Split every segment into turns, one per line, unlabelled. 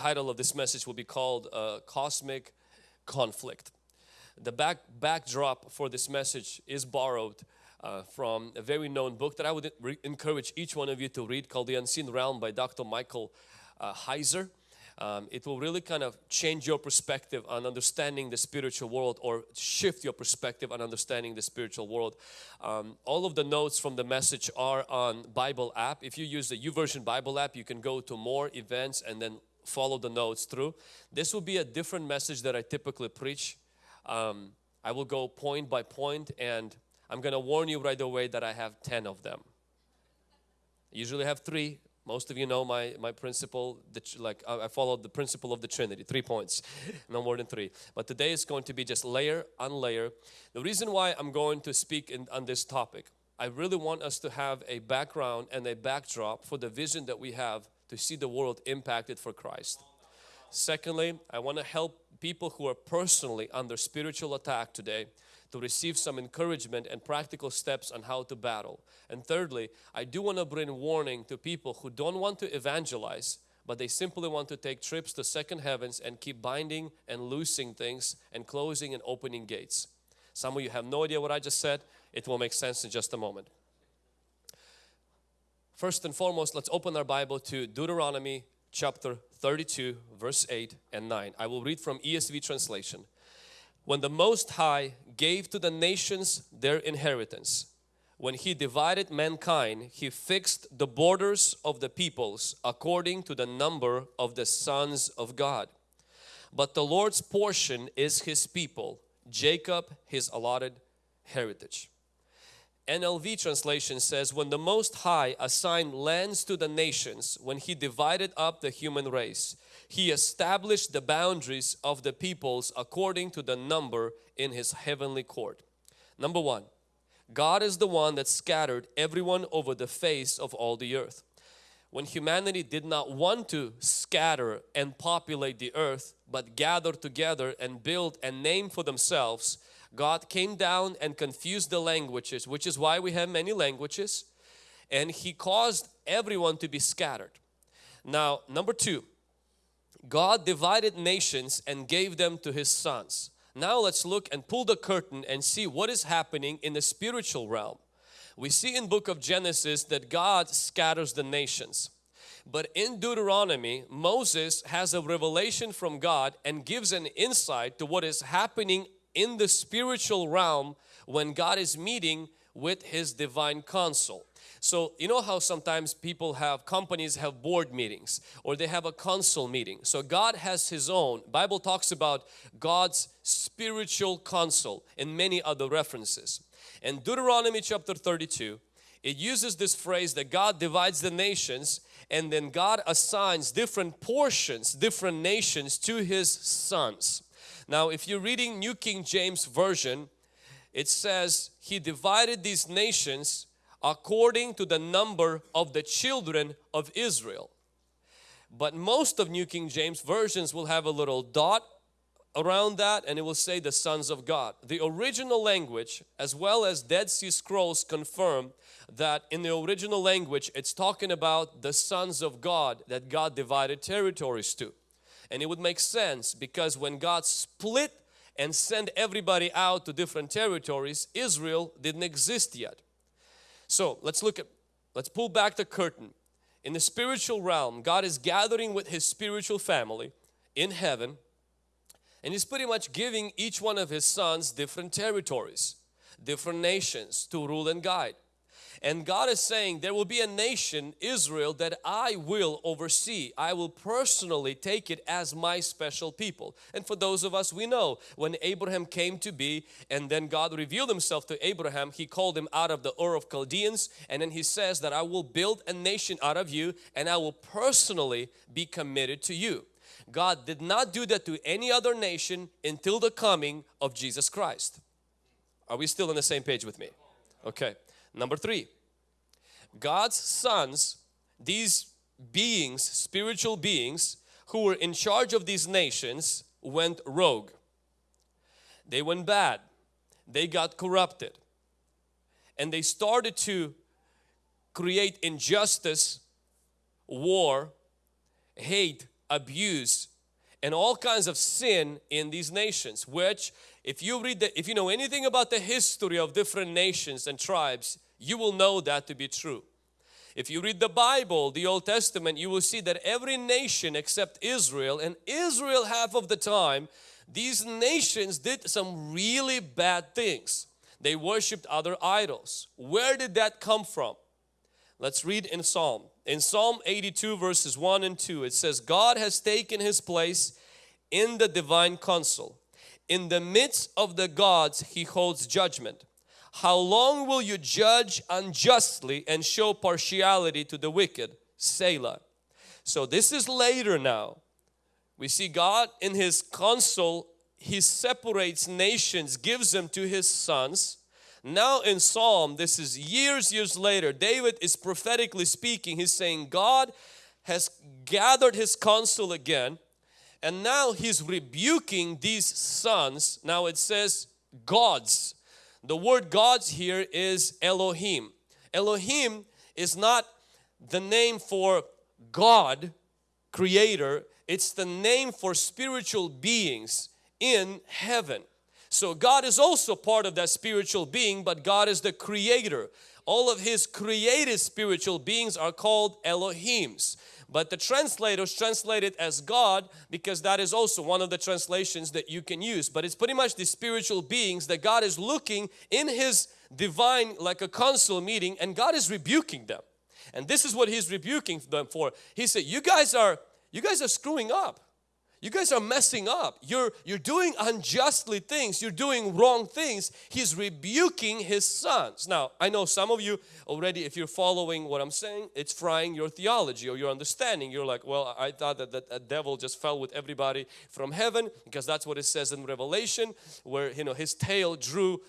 title of this message will be called uh, Cosmic Conflict. The back backdrop for this message is borrowed uh, from a very known book that I would encourage each one of you to read called The Unseen Realm by Dr. Michael uh, Heiser. Um, it will really kind of change your perspective on understanding the spiritual world or shift your perspective on understanding the spiritual world. Um, all of the notes from the message are on Bible app. If you use the YouVersion Bible app, you can go to more events and then follow the notes through. This will be a different message that I typically preach. Um, I will go point by point and I'm going to warn you right away that I have 10 of them. I usually have three. Most of you know my, my principle, like I follow the principle of the Trinity, three points, no more than three. But today is going to be just layer on layer. The reason why I'm going to speak in, on this topic, I really want us to have a background and a backdrop for the vision that we have to see the world impacted for Christ. Secondly, I want to help people who are personally under spiritual attack today to receive some encouragement and practical steps on how to battle. And thirdly, I do want to bring warning to people who don't want to evangelize but they simply want to take trips to second heavens and keep binding and loosing things and closing and opening gates. Some of you have no idea what I just said. It will make sense in just a moment. First and foremost, let's open our Bible to Deuteronomy chapter 32 verse 8 and 9. I will read from ESV translation when the Most High gave to the nations their inheritance, when He divided mankind, He fixed the borders of the peoples according to the number of the sons of God. But the Lord's portion is His people, Jacob His allotted heritage. NLT translation says, when the Most High assigned lands to the nations, when He divided up the human race, he established the boundaries of the peoples according to the number in His heavenly court. Number one, God is the one that scattered everyone over the face of all the earth. When humanity did not want to scatter and populate the earth but gather together and build a name for themselves, God came down and confused the languages which is why we have many languages and He caused everyone to be scattered. Now number two, God divided nations and gave them to His sons. Now let's look and pull the curtain and see what is happening in the spiritual realm. We see in book of Genesis that God scatters the nations. But in Deuteronomy, Moses has a revelation from God and gives an insight to what is happening in the spiritual realm when God is meeting with His divine council. So you know how sometimes people have companies have board meetings or they have a council meeting. So God has his own. Bible talks about God's spiritual council in many other references. In Deuteronomy chapter 32 it uses this phrase that God divides the nations and then God assigns different portions, different nations to His sons. Now if you're reading New King James Version, it says He divided these nations according to the number of the children of Israel. But most of New King James versions will have a little dot around that and it will say the sons of God. The original language as well as Dead Sea Scrolls confirm that in the original language it's talking about the sons of God that God divided territories to. And it would make sense because when God split and sent everybody out to different territories, Israel didn't exist yet. So let's look at, let's pull back the curtain. In the spiritual realm, God is gathering with His spiritual family in heaven and He's pretty much giving each one of His sons different territories, different nations to rule and guide. And God is saying there will be a nation, Israel, that I will oversee. I will personally take it as my special people. And for those of us we know when Abraham came to be and then God revealed himself to Abraham, he called him out of the Ur of Chaldeans and then he says that I will build a nation out of you and I will personally be committed to you. God did not do that to any other nation until the coming of Jesus Christ. Are we still on the same page with me? Okay. Number three, God's sons, these beings, spiritual beings who were in charge of these nations went rogue. They went bad. They got corrupted. And they started to create injustice, war, hate abuse, and all kinds of sin in these nations, which if you read the, if you know anything about the history of different nations and tribes, you will know that to be true. If you read the Bible, the Old Testament, you will see that every nation except Israel, and Israel half of the time, these nations did some really bad things. They worshipped other idols. Where did that come from? Let's read in Psalm. In Psalm 82 verses 1 and 2 it says, God has taken His place in the divine council. In the midst of the gods He holds judgment. How long will you judge unjustly and show partiality to the wicked? Selah. So this is later now. We see God in His counsel, He separates nations, gives them to His sons. Now in Psalm, this is years, years later, David is prophetically speaking. He's saying God has gathered His counsel again and now He's rebuking these sons. Now it says gods the word gods here is Elohim. Elohim is not the name for God, creator. It's the name for spiritual beings in heaven. So God is also part of that spiritual being, but God is the creator. All of His created spiritual beings are called Elohims. But the translators translate it as God because that is also one of the translations that you can use. But it's pretty much the spiritual beings that God is looking in His divine like a council meeting and God is rebuking them. And this is what He's rebuking them for. He said, you guys are, you guys are screwing up. You guys are messing up. You're, you're doing unjustly things. You're doing wrong things. He's rebuking his sons. Now, I know some of you already, if you're following what I'm saying, it's frying your theology or your understanding. You're like, well, I thought that the devil just fell with everybody from heaven because that's what it says in Revelation where, you know, his tail drew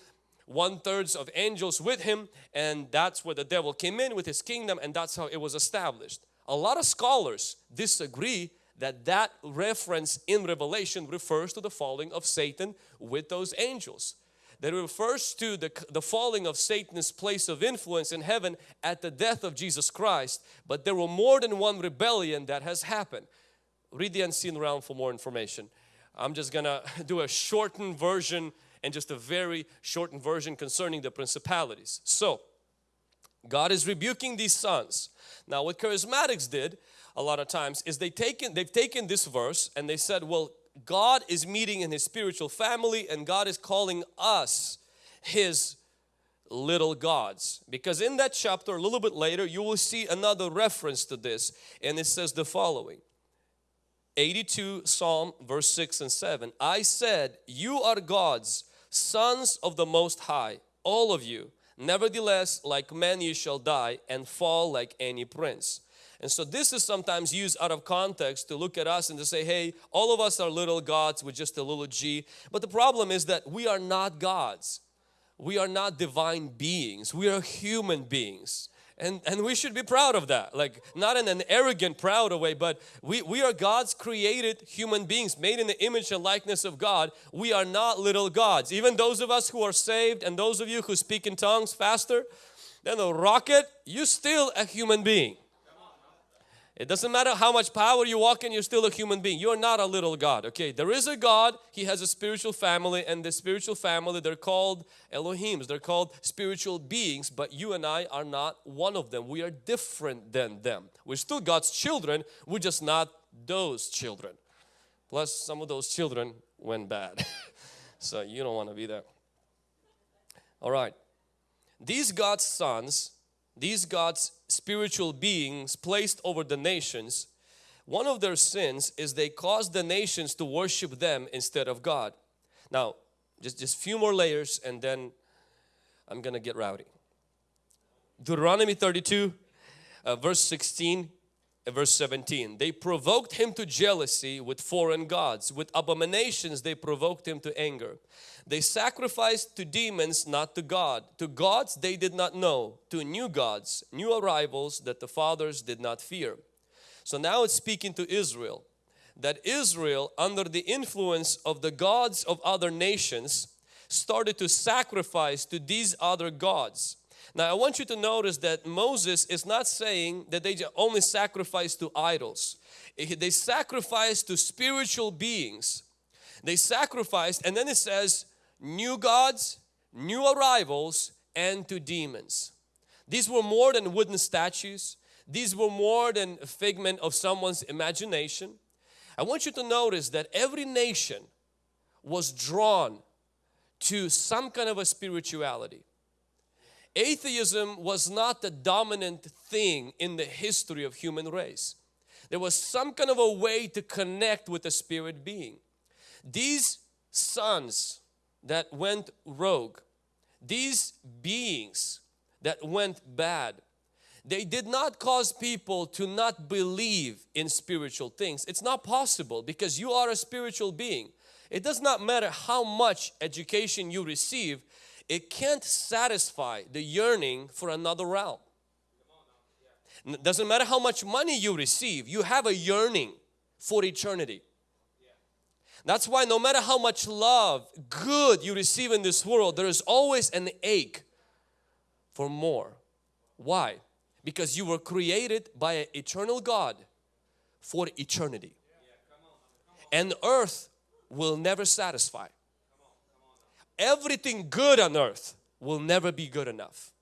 one thirds of angels with him and that's where the devil came in with his kingdom and that's how it was established. A lot of scholars disagree that that reference in Revelation refers to the falling of Satan with those angels. That refers to the, the falling of Satan's place of influence in heaven at the death of Jesus Christ. But there were more than one rebellion that has happened. Read the Unseen Realm for more information. I'm just gonna do a shortened version and just a very shortened version concerning the principalities. So, God is rebuking these sons. Now what charismatics did a lot of times is they taken they've taken this verse and they said well God is meeting in his spiritual family and God is calling us his little gods. Because in that chapter a little bit later you will see another reference to this. And it says the following. 82 Psalm verse 6 and 7 I said you are gods sons of the most high all of you. Nevertheless like men you shall die and fall like any prince and so this is sometimes used out of context to look at us and to say, hey, all of us are little gods with just a little g. But the problem is that we are not gods. We are not divine beings. We are human beings. And, and we should be proud of that like not in an arrogant proud way but we, we are God's created human beings made in the image and likeness of God we are not little gods even those of us who are saved and those of you who speak in tongues faster than a rocket you're still a human being it doesn't matter how much power you walk in, you're still a human being. You're not a little God, okay? There is a God, He has a spiritual family and the spiritual family, they're called Elohims. They're called spiritual beings, but you and I are not one of them. We are different than them. We're still God's children, we're just not those children. Plus some of those children went bad. so you don't want to be there. All right. These God's sons these God's spiritual beings placed over the nations, one of their sins is they caused the nations to worship them instead of God. Now, just just few more layers and then I'm gonna get rowdy. Deuteronomy 32 uh, verse 16 verse 17 they provoked him to jealousy with foreign gods. With abominations they provoked him to anger. They sacrificed to demons not to God. To gods they did not know. To new gods new arrivals that the fathers did not fear. So now it's speaking to Israel that Israel under the influence of the gods of other nations started to sacrifice to these other gods Now I want you to notice that Moses is not saying that they only sacrifice to idols. They sacrifice to spiritual beings. They sacrificed and then it says new gods, new arrivals and to demons. These were more than wooden statues. These were more than a figment of someone's imagination. I want you to notice that every nation was drawn to some kind of a spirituality. Atheism was not the dominant thing in the history of human race. There was some kind of a way to connect with a spirit being. These sons that went rogue, these beings that went bad, they did not cause people to not believe in spiritual things. It's not possible because you are a spiritual being. It does not matter how much education you receive, it can't satisfy the yearning for another realm. Doesn't matter how much money you receive, you have a yearning for eternity. That's why no matter how much love, good you receive in this world, there is always an ache for more. Why? Because you were created by an eternal God for eternity. And earth will never satisfy. Everything good on earth will never be good enough.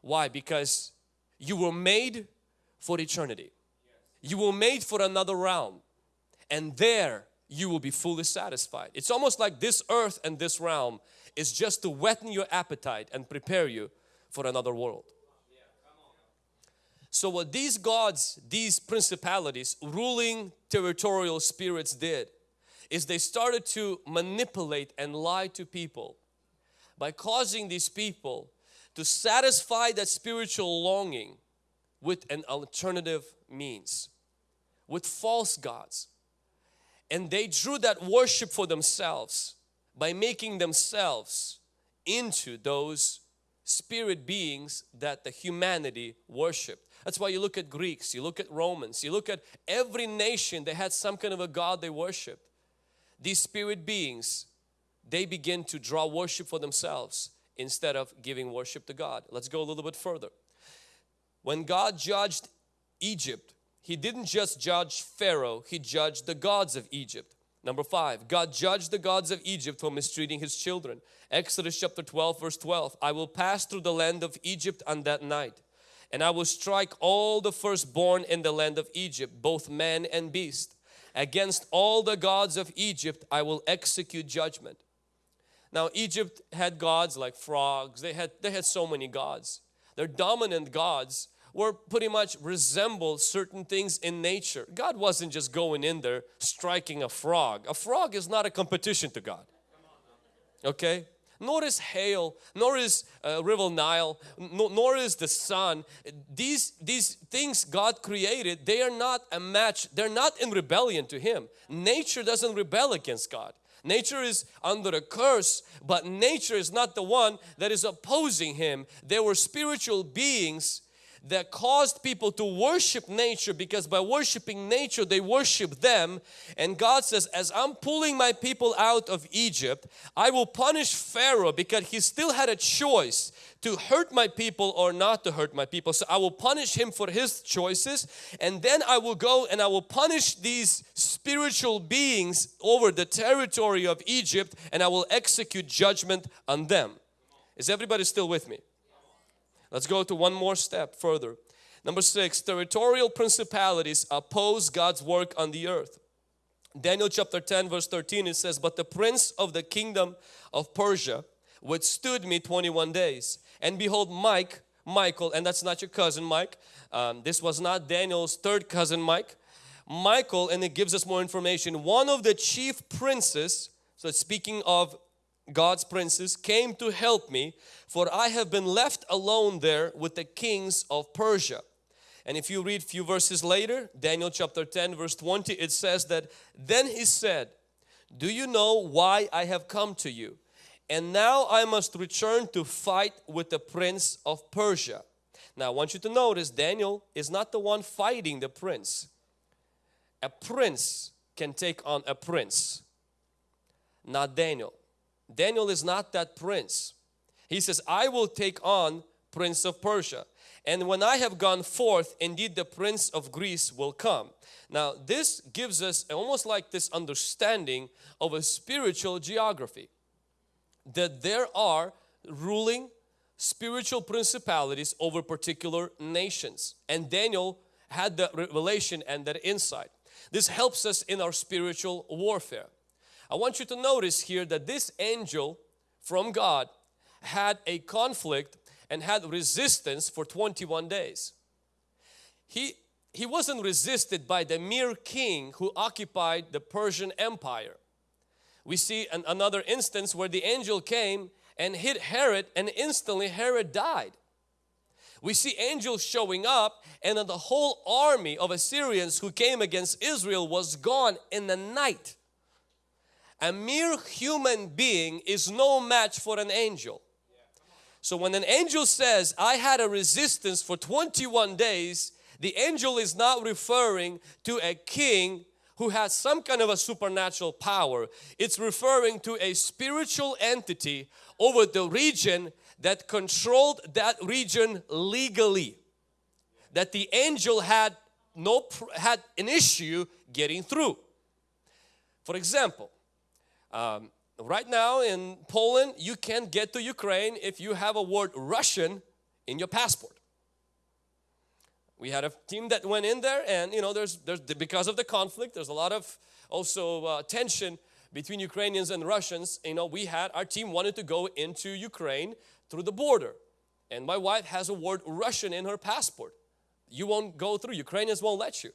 Why? Because you were made for eternity. You were made for another realm. And there you will be fully satisfied. It's almost like this earth and this realm is just to whet your appetite and prepare you for another world. So what these gods, these principalities, ruling territorial spirits did is they started to manipulate and lie to people by causing these people to satisfy that spiritual longing with an alternative means, with false gods. And they drew that worship for themselves by making themselves into those spirit beings that the humanity worshiped. That's why you look at Greeks, you look at Romans, you look at every nation, they had some kind of a God they worshiped. These spirit beings, they begin to draw worship for themselves instead of giving worship to God. Let's go a little bit further. When God judged Egypt, he didn't just judge Pharaoh, he judged the gods of Egypt. Number five, God judged the gods of Egypt for mistreating his children. Exodus chapter 12 verse 12, I will pass through the land of Egypt on that night and I will strike all the firstborn in the land of Egypt, both man and beast. Against all the gods of Egypt I will execute judgment. Now Egypt had gods like frogs, they had, they had so many gods. Their dominant gods were pretty much resembled certain things in nature. God wasn't just going in there striking a frog. A frog is not a competition to God. Okay? Nor is hail, nor is uh, river Nile, no, nor is the sun. These, these things God created, they are not a match, they're not in rebellion to Him. Nature doesn't rebel against God. Nature is under a curse, but nature is not the one that is opposing Him. There were spiritual beings that caused people to worship nature because by worshiping nature they worship them. And God says as I'm pulling my people out of Egypt I will punish Pharaoh because he still had a choice to hurt my people or not to hurt my people. So I will punish him for his choices and then I will go and I will punish these spiritual beings over the territory of Egypt and I will execute judgment on them. Is everybody still with me Let's go to one more step further. Number six, territorial principalities oppose God's work on the earth. Daniel chapter 10 verse 13 it says, But the prince of the kingdom of Persia withstood me 21 days. And behold Mike, Michael, and that's not your cousin Mike. Um, this was not Daniel's third cousin Mike. Michael, and it gives us more information, one of the chief princes, so speaking of God's princes came to help me for I have been left alone there with the kings of Persia. And if you read a few verses later, Daniel chapter 10 verse 20, it says that then he said, do you know why I have come to you? And now I must return to fight with the prince of Persia. Now I want you to notice Daniel is not the one fighting the prince. A prince can take on a prince, not Daniel. Daniel is not that prince. He says, I will take on prince of Persia. And when I have gone forth, indeed the prince of Greece will come. Now this gives us almost like this understanding of a spiritual geography. That there are ruling spiritual principalities over particular nations. And Daniel had the revelation and that insight. This helps us in our spiritual warfare. I want you to notice here that this angel from God had a conflict and had resistance for 21 days. He, he wasn't resisted by the mere king who occupied the Persian Empire. We see an, another instance where the angel came and hit Herod and instantly Herod died. We see angels showing up and the whole army of Assyrians who came against Israel was gone in the night. A mere human being is no match for an angel. So when an angel says, I had a resistance for 21 days, the angel is not referring to a king who has some kind of a supernatural power. It's referring to a spiritual entity over the region that controlled that region legally. That the angel had no had an issue getting through. For example, um, right now in Poland you can't get to Ukraine if you have a word Russian in your passport. We had a team that went in there and you know there's, there's because of the conflict there's a lot of also uh, tension between Ukrainians and Russians. You know we had our team wanted to go into Ukraine through the border. And my wife has a word Russian in her passport. You won't go through Ukrainians won't let you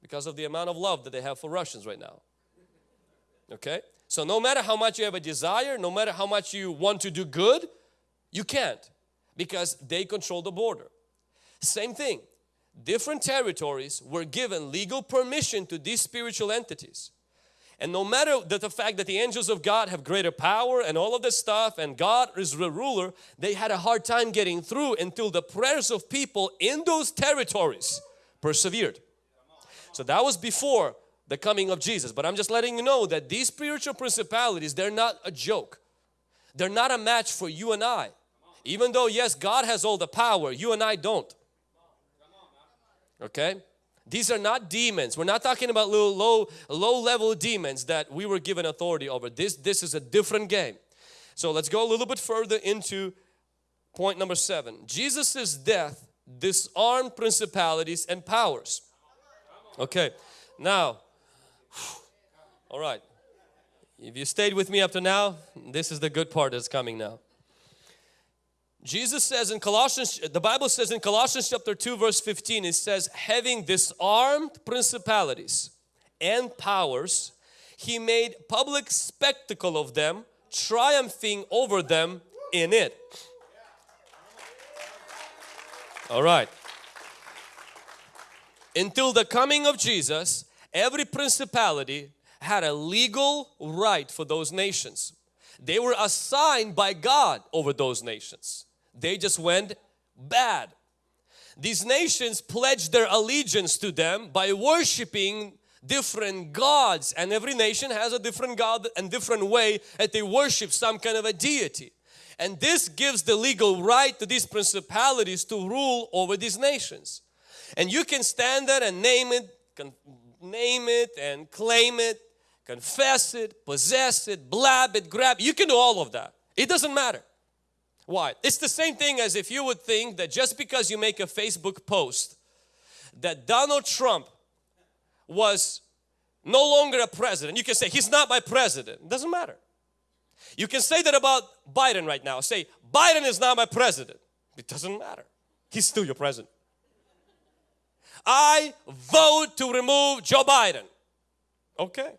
because of the amount of love that they have for Russians right now. Okay so no matter how much you have a desire, no matter how much you want to do good, you can't because they control the border. Same thing, different territories were given legal permission to these spiritual entities. And no matter that the fact that the angels of God have greater power and all of this stuff and God is the ruler, they had a hard time getting through until the prayers of people in those territories persevered. So that was before the coming of Jesus. But I'm just letting you know that these spiritual principalities, they're not a joke. They're not a match for you and I. Even though yes, God has all the power, you and I don't. Okay? These are not demons. We're not talking about little low, low level demons that we were given authority over. This, this is a different game. So let's go a little bit further into point number seven. Jesus' death disarmed principalities and powers. Okay, now all right. If you stayed with me up to now, this is the good part that's coming now. Jesus says in Colossians, the Bible says in Colossians chapter 2 verse 15, it says, having disarmed principalities and powers, He made public spectacle of them, triumphing over them in it. All right. Until the coming of Jesus, every principality had a legal right for those nations. They were assigned by God over those nations. They just went bad. These nations pledged their allegiance to them by worshiping different gods and every nation has a different God and different way that they worship some kind of a deity. And this gives the legal right to these principalities to rule over these nations. And you can stand there and name it, name it and claim it, confess it, possess it, blab it, grab. You can do all of that. It doesn't matter. Why? It's the same thing as if you would think that just because you make a Facebook post that Donald Trump was no longer a president, you can say he's not my president. It doesn't matter. You can say that about Biden right now. Say Biden is not my president. It doesn't matter. He's still your president. I vote to remove Joe Biden. Okay.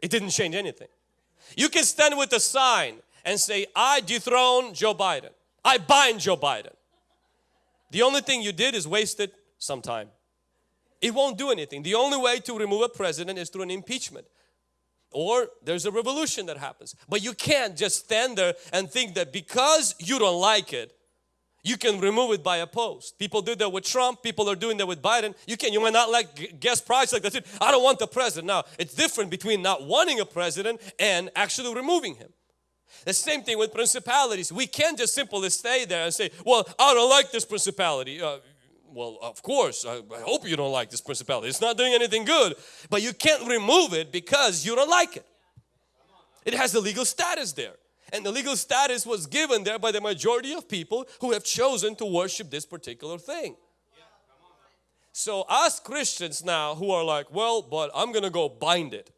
It didn't change anything. You can stand with a sign and say, I dethrone Joe Biden. I bind Joe Biden. The only thing you did is wasted some time. It won't do anything. The only way to remove a president is through an impeachment. Or there's a revolution that happens. But you can't just stand there and think that because you don't like it, you can remove it by a post. People do that with Trump. People are doing that with Biden. You can. You might not like guest price like that. I don't want the president. Now, it's different between not wanting a president and actually removing him. The same thing with principalities. We can't just simply stay there and say, well, I don't like this principality. Uh, well, of course, I, I hope you don't like this principality. It's not doing anything good. But you can't remove it because you don't like it. It has the legal status there. And the legal status was given there by the majority of people who have chosen to worship this particular thing. So us Christians now who are like, well, but I'm going to go bind it.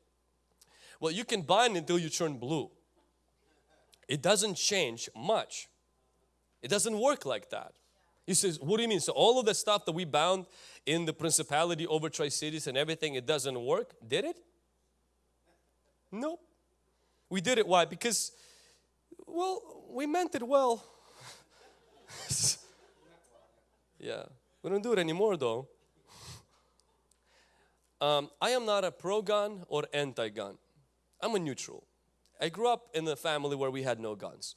Well, you can bind until you turn blue. It doesn't change much. It doesn't work like that. He says, what do you mean? So all of the stuff that we bound in the principality over Tri-Cities and everything, it doesn't work? Did it? Nope. We did it, why? Because, well, we meant it well. yeah, we don't do it anymore though. Um, I am not a pro-gun or anti-gun. I'm a neutral. I grew up in a family where we had no guns.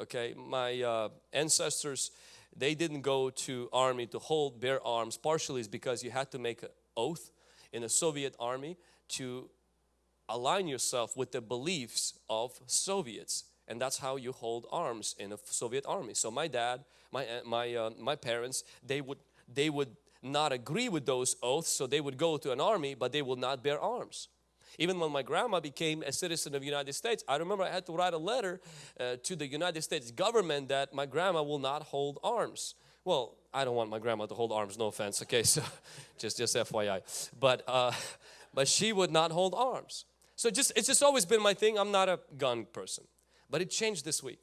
Okay, my uh, ancestors, they didn't go to army to hold bear arms. Partially is because you had to make an oath in the Soviet army to align yourself with the beliefs of Soviets and that's how you hold arms in a Soviet army. So my dad, my uh, my uh, my parents, they would they would not agree with those oaths, so they would go to an army, but they will not bear arms. Even when my grandma became a citizen of the United States, I remember I had to write a letter uh, to the United States government that my grandma will not hold arms. Well, I don't want my grandma to hold arms, no offense, okay, so just, just FYI. But, uh, but she would not hold arms. So just it's just always been my thing. I'm not a gun person. But it changed this week.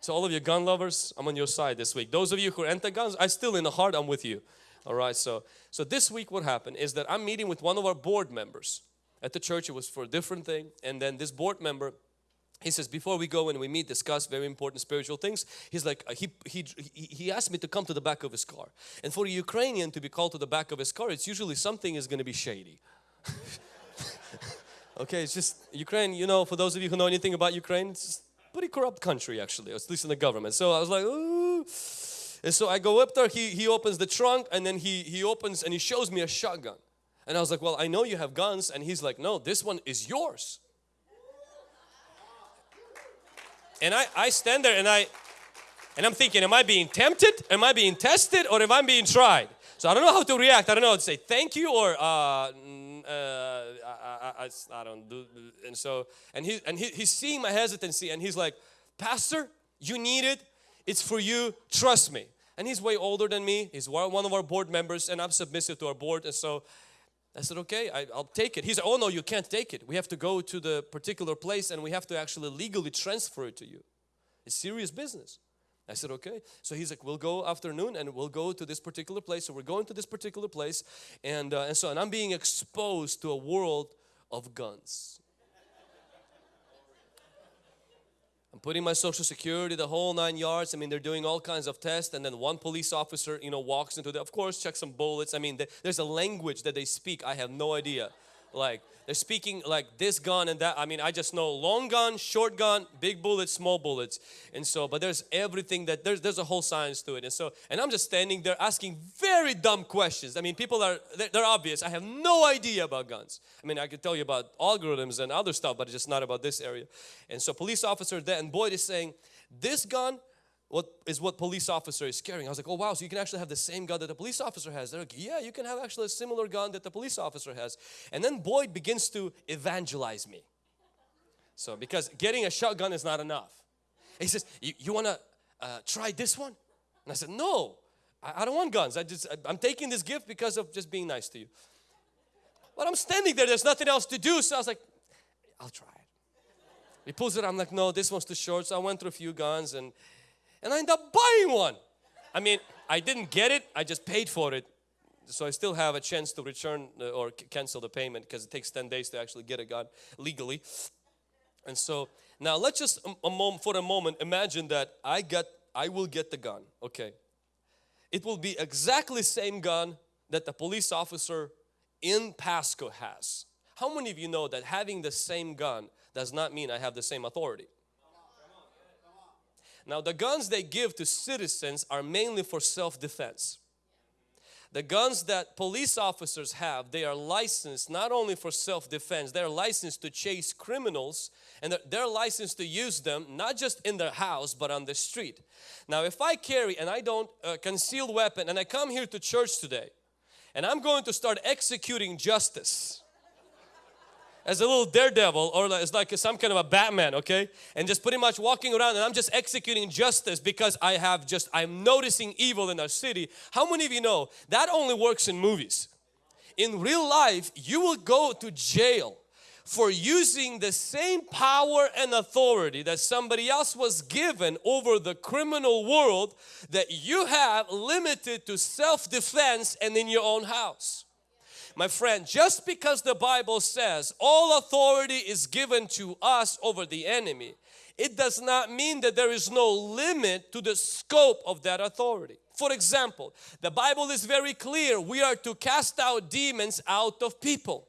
So all of you gun lovers, I'm on your side this week. Those of you who are anti-guns, I still in the heart, I'm with you. All right, so, so this week what happened is that I'm meeting with one of our board members at the church. It was for a different thing. And then this board member, he says, before we go and we meet, discuss very important spiritual things, he's like, uh, he, he, he asked me to come to the back of his car. And for a Ukrainian to be called to the back of his car, it's usually something is going to be shady. okay, it's just Ukraine, you know, for those of you who know anything about Ukraine, it's a pretty corrupt country actually, at least in the government. So I was like, Ooh. And so I go up there, he, he opens the trunk and then he, he opens and he shows me a shotgun. And I was like, well, I know you have guns. And he's like, no, this one is yours. And I, I stand there and I, and I'm thinking, am I being tempted? Am I being tested? Or am I being tried? So I don't know how to react. I don't know to say thank you or uh, uh, I, I, I, don't do. And so, and he and he, he's seeing my hesitancy, and he's like, Pastor, you need it. It's for you. Trust me. And he's way older than me. He's one of our board members, and I'm submissive to our board. And so I said, okay, I, will take it. He said, oh no, you can't take it. We have to go to the particular place and we have to actually legally transfer it to you. It's serious business. I said, okay. So he's like, we'll go afternoon and we'll go to this particular place. So we're going to this particular place. And, uh, and so, and I'm being exposed to a world of guns. I'm putting my social security, the whole nine yards. I mean, they're doing all kinds of tests and then one police officer, you know, walks into the, of course, check some bullets. I mean, there's a language that they speak. I have no idea. Like, they're speaking like this gun and that. I mean, I just know long gun, short gun, big bullets, small bullets. And so, but there's everything that, there's, there's a whole science to it. And so, and I'm just standing there asking very dumb questions. I mean, people are, they're, they're obvious. I have no idea about guns. I mean, I could tell you about algorithms and other stuff, but it's just not about this area. And so police officer there, and Boyd is saying, this gun what is what police officer is carrying. I was like, oh wow, so you can actually have the same gun that the police officer has. They're like, yeah, you can have actually a similar gun that the police officer has. And then Boyd begins to evangelize me. So because getting a shotgun is not enough. He says, you, want to uh, try this one? And I said, no, I, I don't want guns. I just, I, I'm taking this gift because of just being nice to you. But I'm standing there, there's nothing else to do. So I was like, I'll try it. He pulls it, I'm like, no, this one's too short. So I went through a few guns and and I end up buying one. I mean, I didn't get it, I just paid for it. So I still have a chance to return uh, or cancel the payment because it takes 10 days to actually get a gun legally. And so now let's just a, a moment, for a moment imagine that I get I will get the gun. Okay. It will be exactly same gun that the police officer in Pasco has. How many of you know that having the same gun does not mean I have the same authority? Now the guns they give to citizens are mainly for self-defense. The guns that police officers have, they are licensed not only for self-defense, they're licensed to chase criminals and they're, they're licensed to use them not just in their house but on the street. Now if I carry and I don't uh, concealed weapon and I come here to church today and I'm going to start executing justice as a little daredevil or as like some kind of a Batman, okay? And just pretty much walking around and I'm just executing justice because I have just, I'm noticing evil in our city. How many of you know that only works in movies? In real life, you will go to jail for using the same power and authority that somebody else was given over the criminal world that you have limited to self-defense and in your own house. My friend, just because the Bible says all authority is given to us over the enemy, it does not mean that there is no limit to the scope of that authority. For example, the Bible is very clear we are to cast out demons out of people.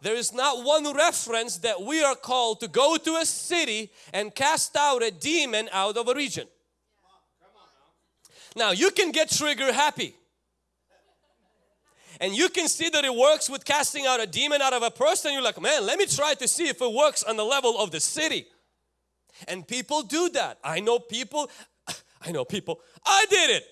There is not one reference that we are called to go to a city and cast out a demon out of a region. Now you can get trigger happy and you can see that it works with casting out a demon out of a person. You're like man let me try to see if it works on the level of the city. And people do that. I know people I know people. I did it.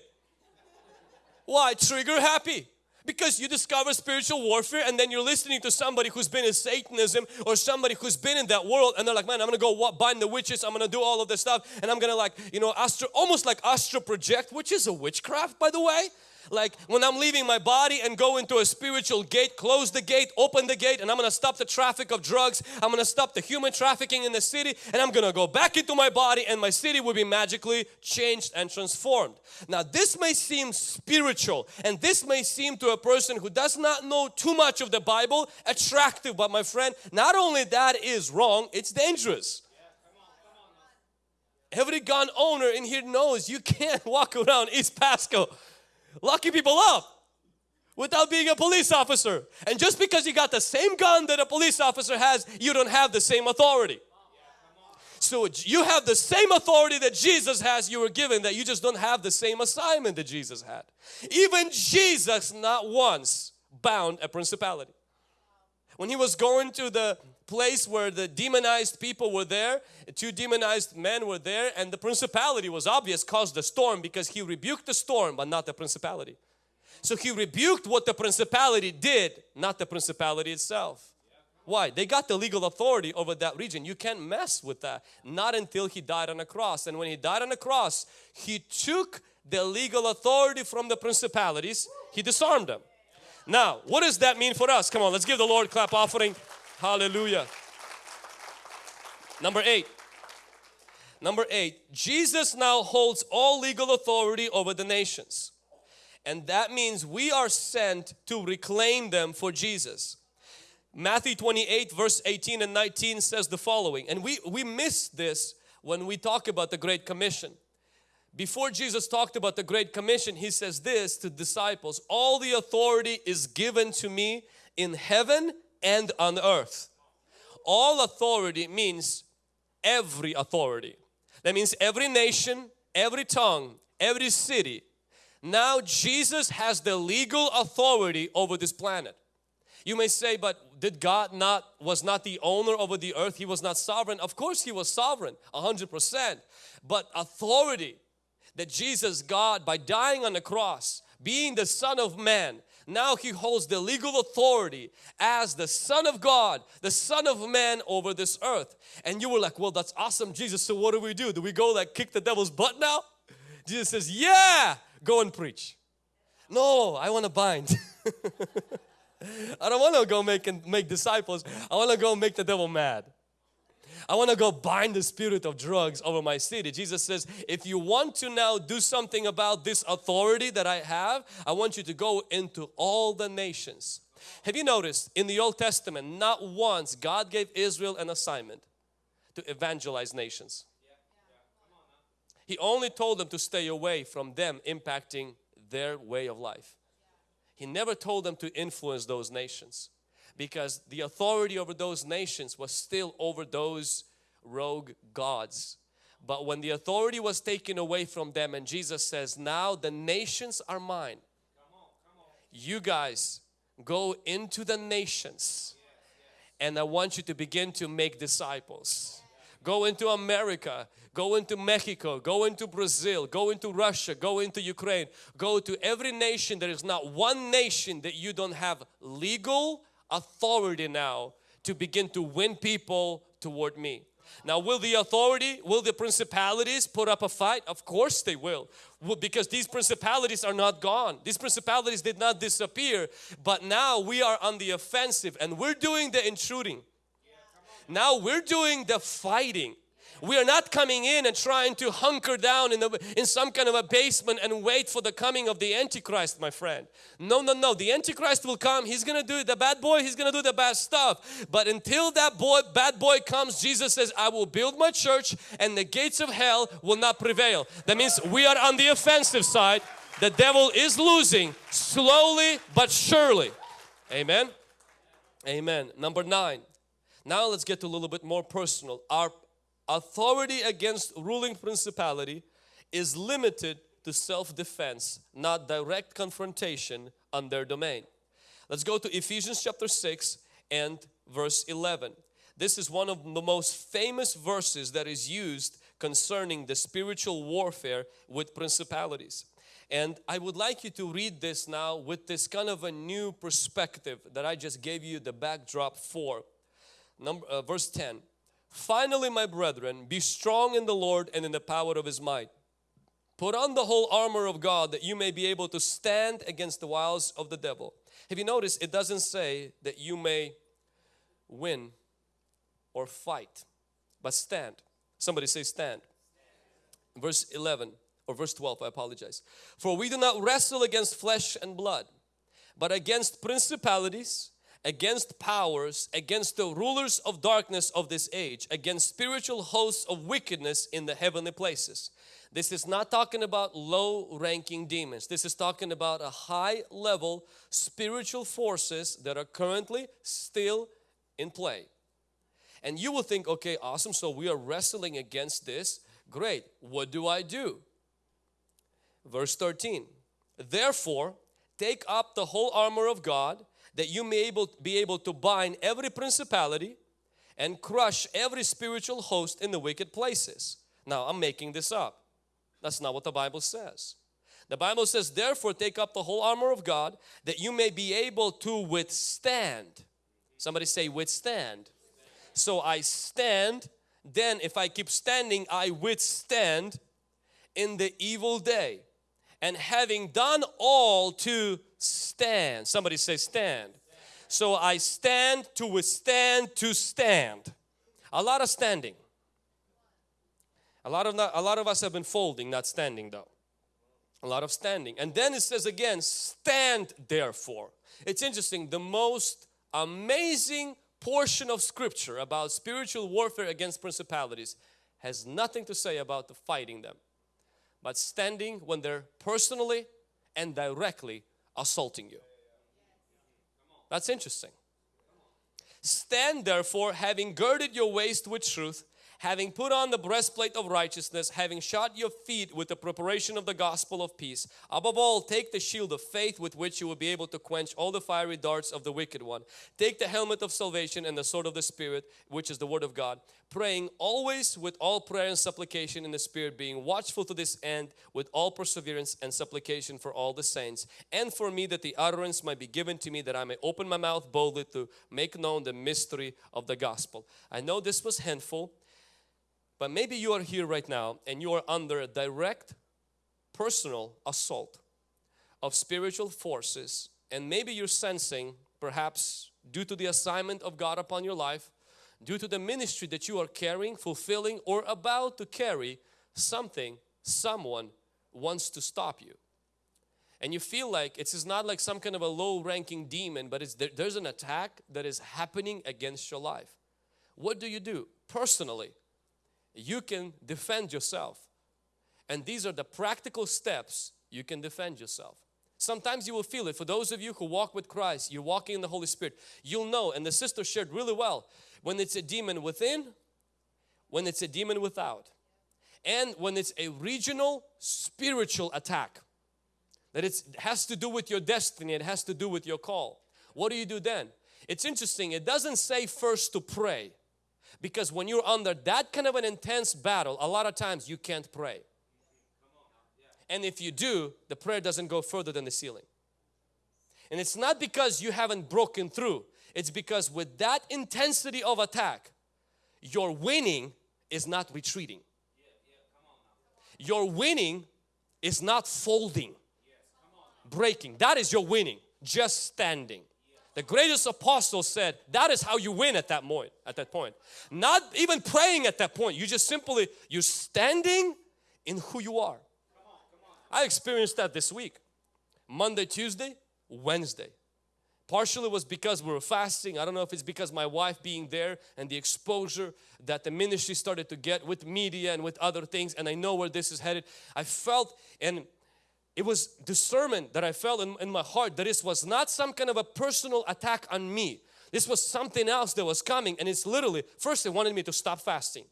Why? Trigger happy. Because you discover spiritual warfare and then you're listening to somebody who's been in Satanism or somebody who's been in that world and they're like man I'm gonna go bind the witches. I'm gonna do all of this stuff and I'm gonna like you know astro almost like astro project which is a witchcraft by the way like when I'm leaving my body and go into a spiritual gate, close the gate, open the gate and I'm going to stop the traffic of drugs. I'm going to stop the human trafficking in the city and I'm going to go back into my body and my city will be magically changed and transformed. Now this may seem spiritual and this may seem to a person who does not know too much of the Bible attractive but my friend not only that is wrong it's dangerous. Every gun owner in here knows you can't walk around East Pasco locking people up without being a police officer. And just because you got the same gun that a police officer has, you don't have the same authority. So you have the same authority that Jesus has, you were given, that you just don't have the same assignment that Jesus had. Even Jesus not once bound a principality. When he was going to the place where the demonized people were there, two demonized men were there and the principality was obvious caused the storm because he rebuked the storm but not the principality. So he rebuked what the principality did, not the principality itself. Why? They got the legal authority over that region. You can't mess with that. Not until he died on a cross. And when he died on a cross, he took the legal authority from the principalities. He disarmed them. Now, what does that mean for us? Come on, let's give the Lord clap offering. Hallelujah. Number eight. Number eight, Jesus now holds all legal authority over the nations. And that means we are sent to reclaim them for Jesus. Matthew 28 verse 18 and 19 says the following. And we, we miss this when we talk about the Great Commission. Before Jesus talked about the Great Commission, He says this to disciples, all the authority is given to me in heaven and on earth. All authority means every authority. That means every nation, every tongue, every city. Now Jesus has the legal authority over this planet. You may say, but did God not, was not the owner over the earth? He was not sovereign. Of course He was sovereign, 100%. But authority that Jesus, God, by dying on the cross, being the Son of Man, now he holds the legal authority as the Son of God, the Son of Man over this earth. And you were like, well, that's awesome, Jesus. So what do we do? Do we go like kick the devil's butt now? Jesus says, yeah, go and preach. No, I want to bind. I don't want to go make and make disciples. I want to go make the devil mad. I want to go bind the spirit of drugs over my city. Jesus says, if you want to now do something about this authority that I have, I want you to go into all the nations. Have you noticed in the Old Testament, not once God gave Israel an assignment to evangelize nations. He only told them to stay away from them impacting their way of life. He never told them to influence those nations because the authority over those nations was still over those rogue gods. But when the authority was taken away from them and Jesus says, now the nations are mine. you guys go into the nations and I want you to begin to make disciples. Go into America, go into Mexico, go into Brazil, go into Russia, go into Ukraine, go to every nation. There is not one nation that you don't have legal authority now to begin to win people toward me. Now will the authority, will the principalities put up a fight? Of course they will. Because these principalities are not gone. These principalities did not disappear. But now we are on the offensive and we're doing the intruding. Now we're doing the fighting. We are not coming in and trying to hunker down in, the, in some kind of a basement and wait for the coming of the Antichrist, my friend. No, no, no. The Antichrist will come. He's going to do the bad boy. He's going to do the bad stuff. But until that boy, bad boy comes, Jesus says, I will build my church and the gates of hell will not prevail. That means we are on the offensive side. The devil is losing slowly but surely. Amen. Amen. Number nine. Now let's get to a little bit more personal. Our authority against ruling principality is limited to self-defense, not direct confrontation on their domain. Let's go to Ephesians chapter 6 and verse 11. This is one of the most famous verses that is used concerning the spiritual warfare with principalities. And I would like you to read this now with this kind of a new perspective that I just gave you the backdrop for. Number, uh, verse 10. Finally, my brethren, be strong in the Lord and in the power of His might. Put on the whole armor of God that you may be able to stand against the wiles of the devil. Have you noticed it doesn't say that you may win or fight, but stand. Somebody say stand. Verse 11 or verse 12, I apologize. For we do not wrestle against flesh and blood, but against principalities, against powers, against the rulers of darkness of this age, against spiritual hosts of wickedness in the heavenly places. This is not talking about low ranking demons. This is talking about a high level spiritual forces that are currently still in play. And you will think, okay, awesome, so we are wrestling against this. Great, what do I do? Verse 13, therefore take up the whole armor of God that you may able, be able to bind every principality and crush every spiritual host in the wicked places. Now I'm making this up. That's not what the Bible says. The Bible says, therefore take up the whole armor of God that you may be able to withstand. Somebody say withstand. So I stand, then if I keep standing, I withstand in the evil day. And having done all to stand. Somebody say stand. So I stand to withstand to stand. A lot of standing. A lot of not, a lot of us have been folding, not standing though. A lot of standing. And then it says again, stand therefore. It's interesting, the most amazing portion of scripture about spiritual warfare against principalities has nothing to say about the fighting them, but standing when they're personally and directly assaulting you. That's interesting. Stand therefore having girded your waist with truth having put on the breastplate of righteousness, having shod your feet with the preparation of the gospel of peace. Above all, take the shield of faith with which you will be able to quench all the fiery darts of the wicked one. Take the helmet of salvation and the sword of the Spirit, which is the word of God, praying always with all prayer and supplication in the Spirit, being watchful to this end with all perseverance and supplication for all the saints, and for me that the utterance might be given to me that I may open my mouth boldly to make known the mystery of the gospel. I know this was handful but maybe you are here right now and you are under a direct personal assault of spiritual forces and maybe you're sensing perhaps due to the assignment of God upon your life due to the ministry that you are carrying, fulfilling or about to carry something, someone wants to stop you. And you feel like it's not like some kind of a low ranking demon but it's there, there's an attack that is happening against your life. What do you do personally? You can defend yourself. And these are the practical steps you can defend yourself. Sometimes you will feel it. For those of you who walk with Christ, you're walking in the Holy Spirit, you'll know, and the sister shared really well, when it's a demon within, when it's a demon without, and when it's a regional spiritual attack. that it has to do with your destiny, it has to do with your call. What do you do then? It's interesting, it doesn't say first to pray because when you're under that kind of an intense battle, a lot of times you can't pray. And if you do, the prayer doesn't go further than the ceiling. And it's not because you haven't broken through. It's because with that intensity of attack, your winning is not retreating. Your winning is not folding, breaking. That is your winning, just standing. The greatest apostle said that is how you win at that point, at that point. Not even praying at that point. You just simply, you're standing in who you are. I experienced that this week. Monday, Tuesday, Wednesday. Partially was because we were fasting. I don't know if it's because my wife being there and the exposure that the ministry started to get with media and with other things and I know where this is headed. I felt and it was discernment that I felt in, in my heart that this was not some kind of a personal attack on me. This was something else that was coming and it's literally, first it wanted me to stop fasting.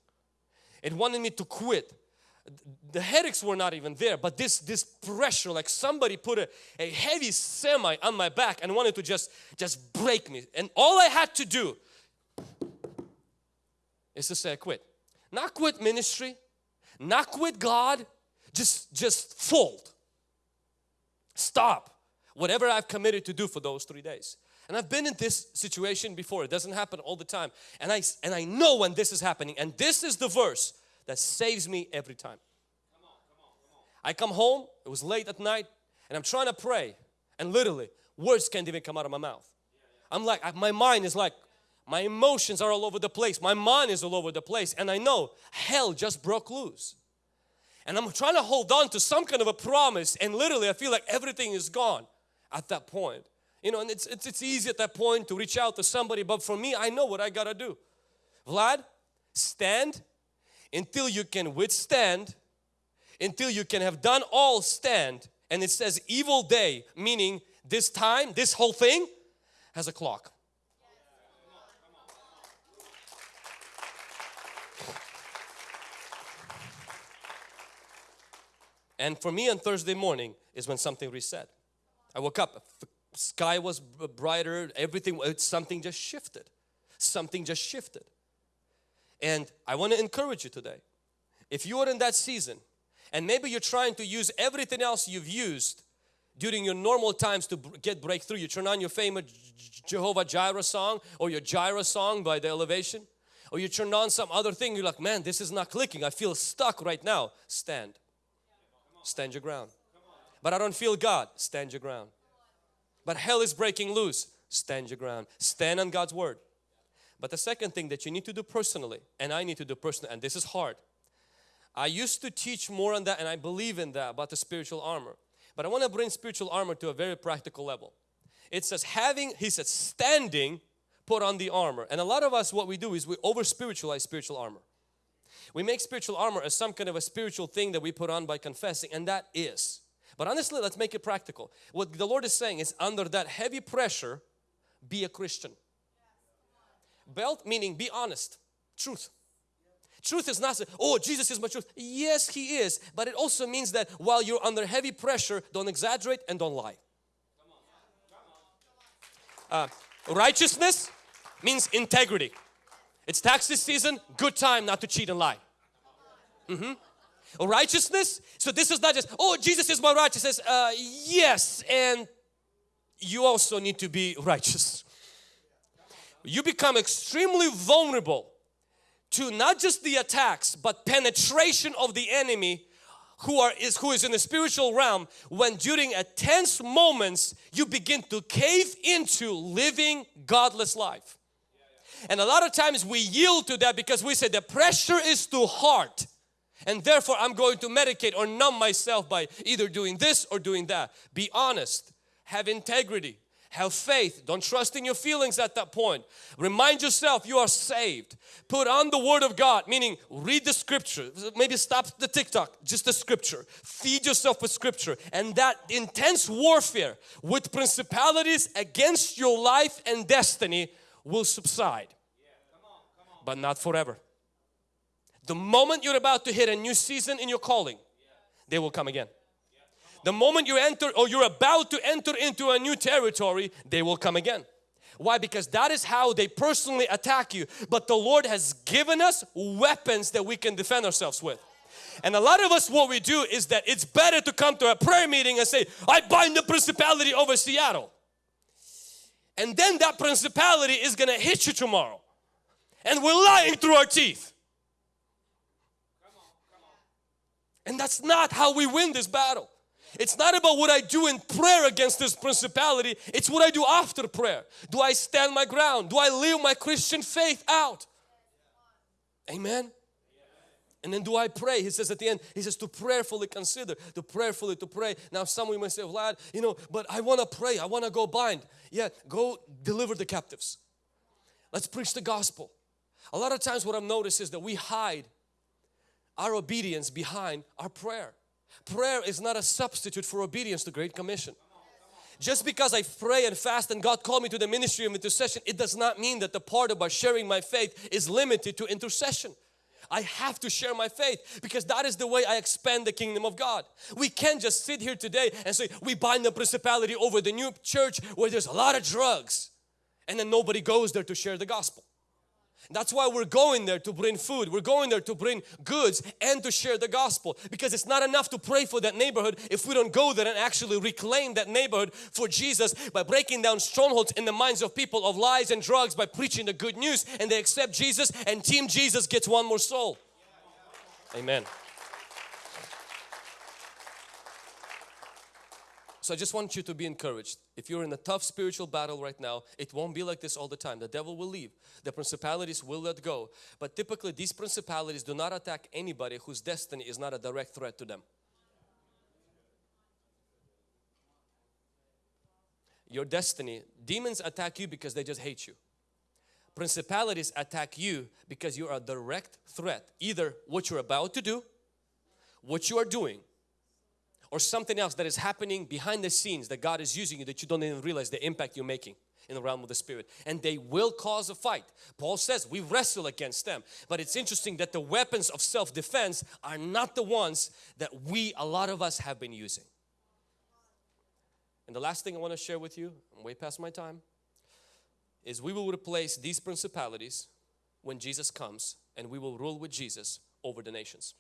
It wanted me to quit the headaches were not even there but this this pressure like somebody put a, a heavy semi on my back and wanted to just just break me and all I had to do is to say I quit not quit ministry not quit God just just fold stop whatever I've committed to do for those three days. And I've been in this situation before. It doesn't happen all the time. And I and I know when this is happening. And this is the verse that saves me every time. I come home, it was late at night, and I'm trying to pray, and literally, words can't even come out of my mouth. I'm like, my mind is like, my emotions are all over the place, my mind is all over the place, and I know hell just broke loose. And I'm trying to hold on to some kind of a promise, and literally, I feel like everything is gone at that point. You know, and it's, it's, it's easy at that point to reach out to somebody, but for me, I know what I gotta do. Vlad, stand until you can withstand, until you can have done all stand. And it says evil day, meaning this time, this whole thing has a clock. And for me on Thursday morning is when something reset. I woke up, sky was brighter, everything, uh, something just shifted. Something just shifted. And I want to encourage you today. If you are in that season and maybe you're trying to use everything else you've used during your normal times to get breakthrough, you turn on your famous Jehovah Jireh song or your Jireh song by the elevation or you turn on some other thing, you're like, man, this is not clicking. I feel stuck right now. Stand. Stand your ground. But I don't feel God. Stand your ground. But hell is breaking loose. Stand your ground. Stand on God's word. But the second thing that you need to do personally, and I need to do personally, and this is hard. I used to teach more on that and I believe in that about the spiritual armor. But I want to bring spiritual armor to a very practical level. It says having, he says standing, put on the armor. And a lot of us what we do is we over spiritualize spiritual armor. We make spiritual armor as some kind of a spiritual thing that we put on by confessing and that is. But honestly, let's make it practical. What the Lord is saying is under that heavy pressure, be a Christian. Belt meaning be honest, truth. Truth is not, oh, Jesus is my truth. Yes, He is. But it also means that while you're under heavy pressure, don't exaggerate and don't lie. Uh, righteousness means integrity. It's taxes season, good time not to cheat and lie. Mm -hmm. Righteousness, so this is not just, oh, Jesus is my righteousness. Uh, yes, and you also need to be righteous you become extremely vulnerable to not just the attacks but penetration of the enemy who are is who is in the spiritual realm when during a tense moments you begin to cave into living godless life and a lot of times we yield to that because we say the pressure is too hard and therefore I'm going to medicate or numb myself by either doing this or doing that be honest have integrity have faith. Don't trust in your feelings at that point. Remind yourself you are saved. Put on the Word of God, meaning read the Scripture. Maybe stop the TikTok, just the Scripture. Feed yourself with Scripture. And that intense warfare with principalities against your life and destiny will subside. But not forever. The moment you're about to hit a new season in your calling, they will come again. The moment you enter or you're about to enter into a new territory, they will come again. Why? Because that is how they personally attack you. But the Lord has given us weapons that we can defend ourselves with. And a lot of us what we do is that it's better to come to a prayer meeting and say, I bind the principality over Seattle. And then that principality is going to hit you tomorrow. And we're lying through our teeth. And that's not how we win this battle. It's not about what I do in prayer against this principality. It's what I do after prayer. Do I stand my ground? Do I live my Christian faith out? Amen. And then do I pray? He says at the end, he says to prayerfully consider, to prayerfully to pray. Now some of you may say, Vlad, you know, but I want to pray, I want to go bind. Yeah, go deliver the captives. Let's preach the gospel. A lot of times what I've noticed is that we hide our obedience behind our prayer. Prayer is not a substitute for obedience to Great Commission. Just because I pray and fast and God called me to the ministry of intercession, it does not mean that the part about sharing my faith is limited to intercession. I have to share my faith because that is the way I expand the kingdom of God. We can't just sit here today and say we bind the principality over the new church where there's a lot of drugs and then nobody goes there to share the gospel. That's why we're going there to bring food. We're going there to bring goods and to share the gospel because it's not enough to pray for that neighborhood if we don't go there and actually reclaim that neighborhood for Jesus by breaking down strongholds in the minds of people of lies and drugs by preaching the good news and they accept Jesus and team Jesus gets one more soul. Amen. So I just want you to be encouraged. If you're in a tough spiritual battle right now, it won't be like this all the time. The devil will leave. The principalities will let go. But typically these principalities do not attack anybody whose destiny is not a direct threat to them. Your destiny, demons attack you because they just hate you. Principalities attack you because you are a direct threat. Either what you're about to do, what you are doing, or something else that is happening behind the scenes that God is using you that you don't even realize the impact you're making in the realm of the spirit. And they will cause a fight. Paul says we wrestle against them. But it's interesting that the weapons of self-defense are not the ones that we a lot of us have been using. And the last thing I want to share with you I'm way past my time is we will replace these principalities when Jesus comes and we will rule with Jesus over the nations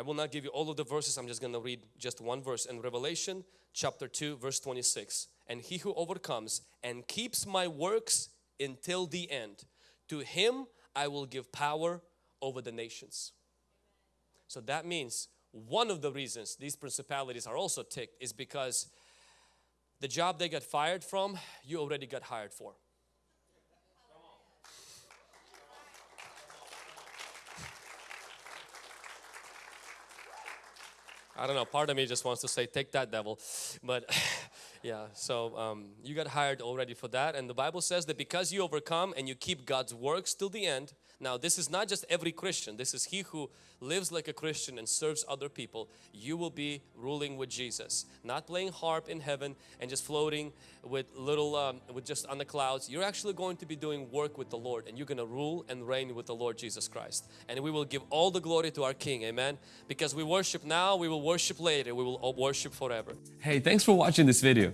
I will not give you all of the verses, I'm just going to read just one verse in Revelation chapter 2 verse 26. And he who overcomes and keeps my works until the end, to him I will give power over the nations. So that means one of the reasons these principalities are also ticked is because the job they got fired from, you already got hired for. I don't know, part of me just wants to say, take that devil. But yeah, so um, you got hired already for that. And the Bible says that because you overcome and you keep God's works till the end, now this is not just every Christian, this is he who lives like a Christian and serves other people. You will be ruling with Jesus. Not playing harp in heaven and just floating with little, um, with just on the clouds. You're actually going to be doing work with the Lord and you're going to rule and reign with the Lord Jesus Christ. And we will give all the glory to our King, amen. Because we worship now, we will worship later, we will worship forever. Hey, thanks for watching this video.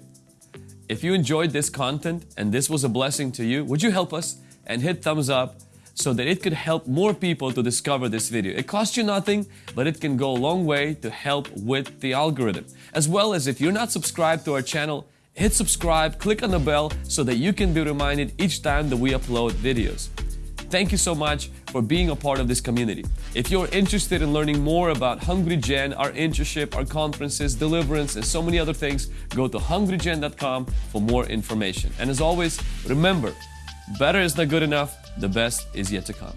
If you enjoyed this content and this was a blessing to you, would you help us and hit thumbs up so that it could help more people to discover this video. It costs you nothing, but it can go a long way to help with the algorithm. As well as if you're not subscribed to our channel, hit subscribe, click on the bell so that you can be reminded each time that we upload videos. Thank you so much for being a part of this community. If you're interested in learning more about Hungry Gen, our internship, our conferences, deliverance, and so many other things, go to hungrygen.com for more information. And as always, remember, better is not good enough, the best is yet to come.